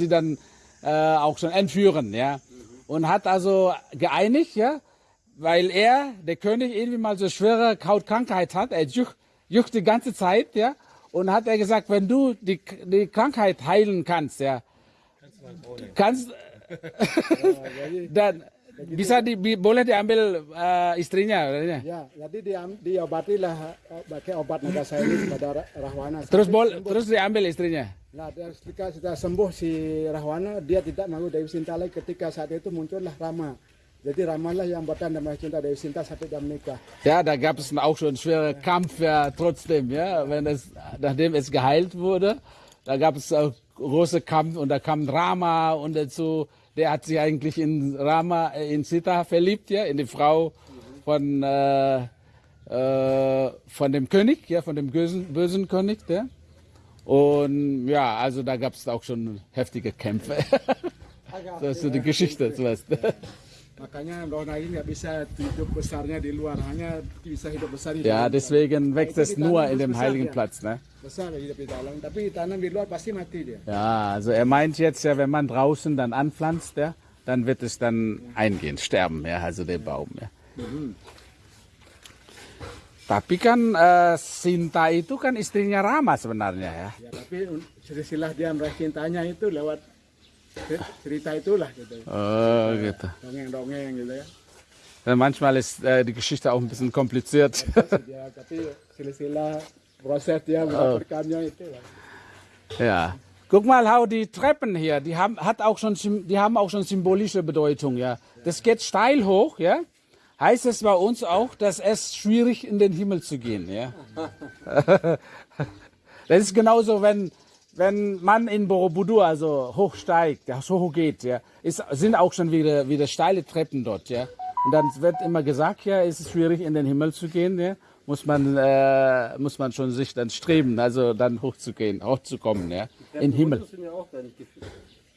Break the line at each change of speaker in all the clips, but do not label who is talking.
sie dann äh, auch schon entführen, ja. Und hat also geeinigt, ja, weil er, der König, irgendwie mal so schwere Hautkrankheit hat, er juckt, juckt die ganze Zeit, ja. Und hat er gesagt, wenn du die, die Krankheit heilen kannst, ja, kannst, dan bisa di, bi- boleh diambil eh, istrinya, katanya.
Ya, jadi diam, diobatilah eh, pakai obat naga saya ini kepada Ra- Rahwana.
Terus bol,
sembuh.
terus diambil istrinya.
Nah, dan ketika sudah sembuh si Rahwana, dia tidak mau Dewi Sinta lagi. Ketika saat itu muncullah Rama. Jadi Rama lah yang buatan nama cinta Dewi Sinta sampai dia menikah.
Ja, da gab es auch schon schwere Kampf, ja, trotzdem, ja, wenn es, nachdem es geheilt wurde, da gab es auch große Kampf und da kam Rama und dazu, der hat sich eigentlich in Rama, äh, in Sita verliebt, ja, in die Frau von, äh, äh, von dem König, ja, von dem bösen, bösen König, ja. Und ja, also da gab es auch schon heftige Kämpfe. das ist so die Geschichte, so was.
Makanya Rahwana ini nggak bisa hidup besarnya di luar, hanya bisa hidup besar di
Ja,
dalam.
deswegen wächst es nur in dem heiligen Platz, ne?
Besar hidup di dalam, tapi tanam di luar pasti mati dia.
Ja, also er meint jetzt ja, wenn man draußen dann anpflanzt, ja, dann wird es dann eingehen, sterben, ja, also der Baum, ya. Tapi kan eh, Sinta itu kan istrinya Rama sebenarnya ya.
Ya, tapi silsilah dia meraih cintanya itu lewat cerita itulah gitu.
Oh, gitu.
Dongeng-dongeng gitu ya.
Manchmal ist äh, die Geschichte auch ein bisschen kompliziert.
lah.
ja. Guck mal, how die Treppen hier, die haben, hat auch schon, die haben auch schon symbolische Bedeutung, ja. Das geht steil hoch, ja. Heißt es bei uns auch, dass es schwierig in den Himmel zu gehen, ja. das ist genauso, wenn, wenn man in Borobudur also hochsteigt, ja, so hoch geht, ja, ist, sind auch schon wieder, wieder steile Treppen dort, ja. Und dann wird immer gesagt, ja, es ist schwierig in den Himmel zu gehen, ja. Muss man, äh, muss man schon sich dann streben, also dann hochzugehen, hochzukommen, ja. In den Himmel.
sind ja auch da nicht gefühlt.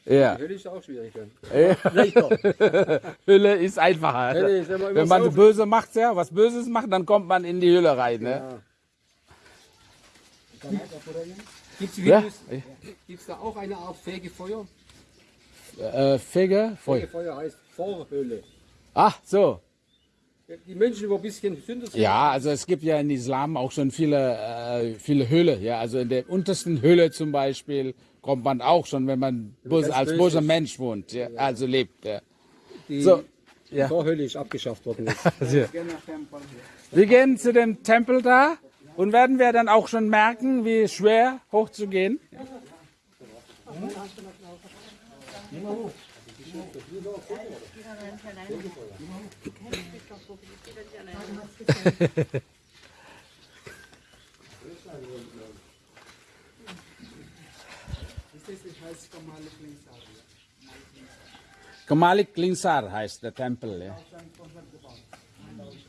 Ja.
Hölle ist auch schwierig. Dann.
Hölle ist einfacher.
Hölle ist
Wenn man
so-
böse macht, ja, was Böses macht, dann kommt man in die Hölle rein, ne?
Gibt es
Ja.
Gibt's da auch eine Art Fegefeuer?
Äh, Fege, Feuer.
Fegefeuer heißt Vorhölle.
Ach, so.
Die Menschen, die ein bisschen Sünder sind,
Ja, also es gibt ja in Islam auch schon viele, äh, viele Höhle. Ja, also in der untersten Höhle zum Beispiel kommt man auch schon, wenn man böse, als
böse
böser. Mensch wohnt, ja, also lebt. Ja.
die
So, ja.
Vorhölle ist abgeschafft worden.
Wir gehen zu dem Tempel da und werden wir dann auch schon merken, wie schwer hochzugehen. Kamalik Linsar heißt der Tempel. Ja.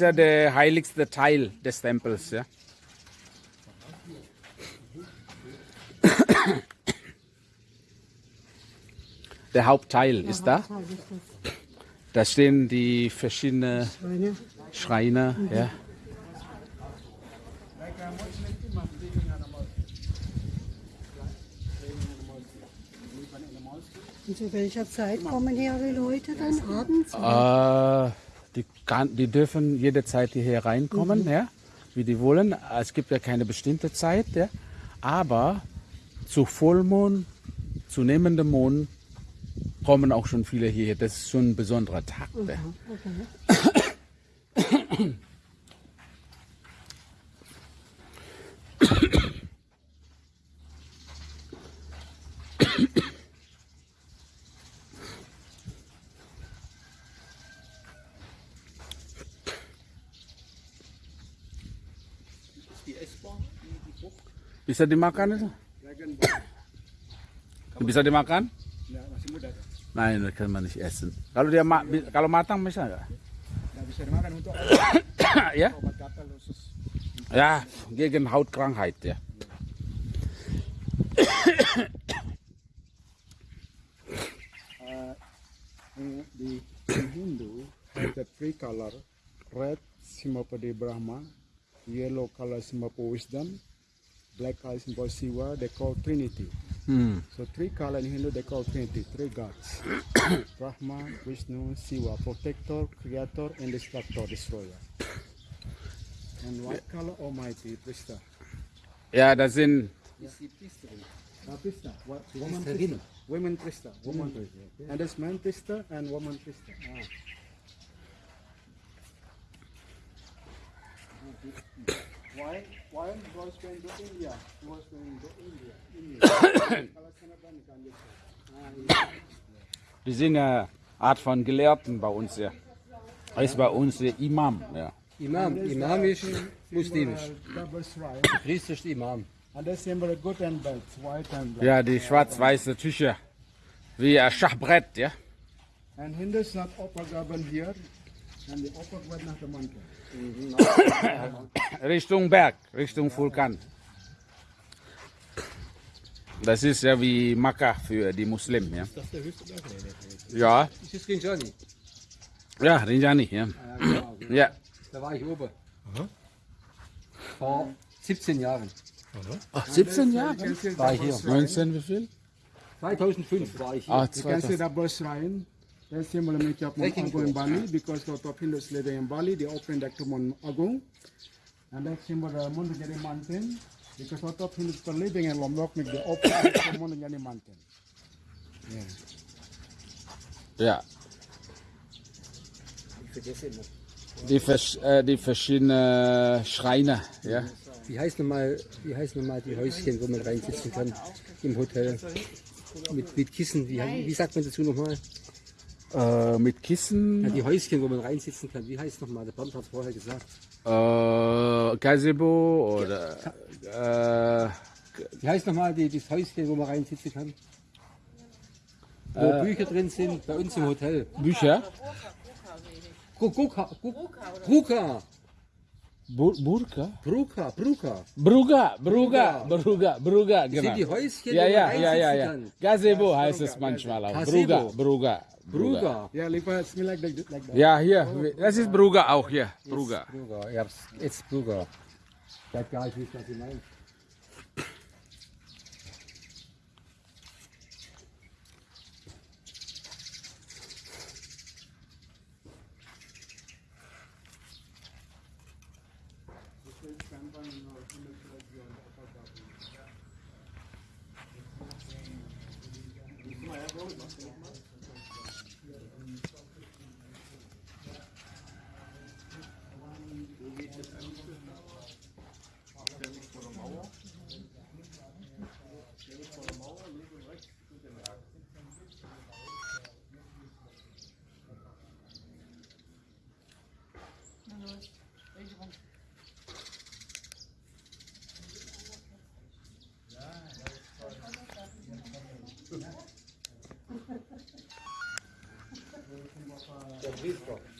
ja der heiligste Teil des Tempels. Ja. Der Hauptteil ist da. Da stehen die verschiedenen Schreine. Ja.
Und zu welcher Zeit kommen hier die Leute dann abends?
Äh, die, kann, die dürfen jederzeit hierher reinkommen, ja, wie die wollen. Es gibt ja keine bestimmte Zeit, ja. Aber zu Vollmond, zu nehmendem Mond kommen auch schon viele hierher. Das ist schon ein besonderer Tag. Mhm, okay. Bisa dimakan itu? Bisa dimakan?
Ya, masih muda.
Nein, das kann man nicht essen. Kalau dia ma kalau matang bisa nggak?
Nggak bisa dimakan untuk
ya? Ja, gegen Hautkrankheit, ya.
In the in Hindu has the three color, red the Brahma, yellow color for wisdom, black color symbol Shiva. They call Trinity.
Mm.
So three colors in Hindu they call Trinity, three gods. Brahman, Vishnu, Siva, protector, creator, and destructor, destroyer. And what color almighty
Prishta? Yeah, that's
in uh, yeah.
Uh, Prishta. What, woman Prishta. Women Prishta. Woman Prishta. And there's man Prishta and woman Prishta. Ah. Why? Why was going to India? He was going to India. India.
Die sind ja Art von Gelehrten bei uns, ja. Das ist bei uns der Imam, ja.
Imam. Imam ist muslimisch.
Shrine.
Priester ist Imam.
Ja, die schwarz-weiße Tücher. Wie ein Schachbrett, ja.
And Hindus not garden here,
Richtung Berg, Richtung Vulkan. Das ist ja wie Makkah für die Muslimen, ja.
Das ist der höchste Berg.
Ja,
Das ist Rinjani.
ja, Rinjani, ja.
Ja, genau. Da war ich oben. Vor 17 Jahren
Ach, 17
You
Jahre?
can see
war ich hier.
shrine.
19 wie viel?
2005 war ich hier.
Ah,
You can see
2000.
double shrine. That symbol make up Mount
Trekking
Agung in. Bali because lot of Hindus living in Bali. They opened that to Mount Agung. And that symbol the Mundajani mountain because lot of Hindus are living in Lombok make the open that to Mundajani mountain.
Ja,
Ich vergesse immer.
die, vers äh, die verschiedenen Schreine, ja.
Wie heißt nochmal, wie heißt nochmal die Häuschen, wo man reinsitzen kann im Hotel? Mit, mit Kissen, wie, wie sagt man dazu nochmal?
Äh, mit
Ja,
Kissen,
die Häuschen, wo man reinsitzen kann. Wie heißt nochmal? Der Bernd hat es vorher gesagt.
äh, Gazebo oder äh,
Wie heißt nochmal die, das Häuschen, wo man reinsitzen kann? Wo Bücher drin sind, bei uns im Hotel.
Bücher.
Bruka, Bruka,
Bu Burka?
Bruka, Bruka.
Bruga, Bruga, Bruga, Bruga,
Das
genau.
sind die Häuschen,
Ja, ja, ja, ja, ja. Gazebo heißt es manchmal auch. Bruga. Bruga,
Bruga.
Yeah, like, it's like, that- like that.
Ja, hier, das ist Bruga auch hier. Bruga.
Bruga, ich hab's, jetzt Bruga. Ich weiß gar nicht, was Sie meinen. Der Priester.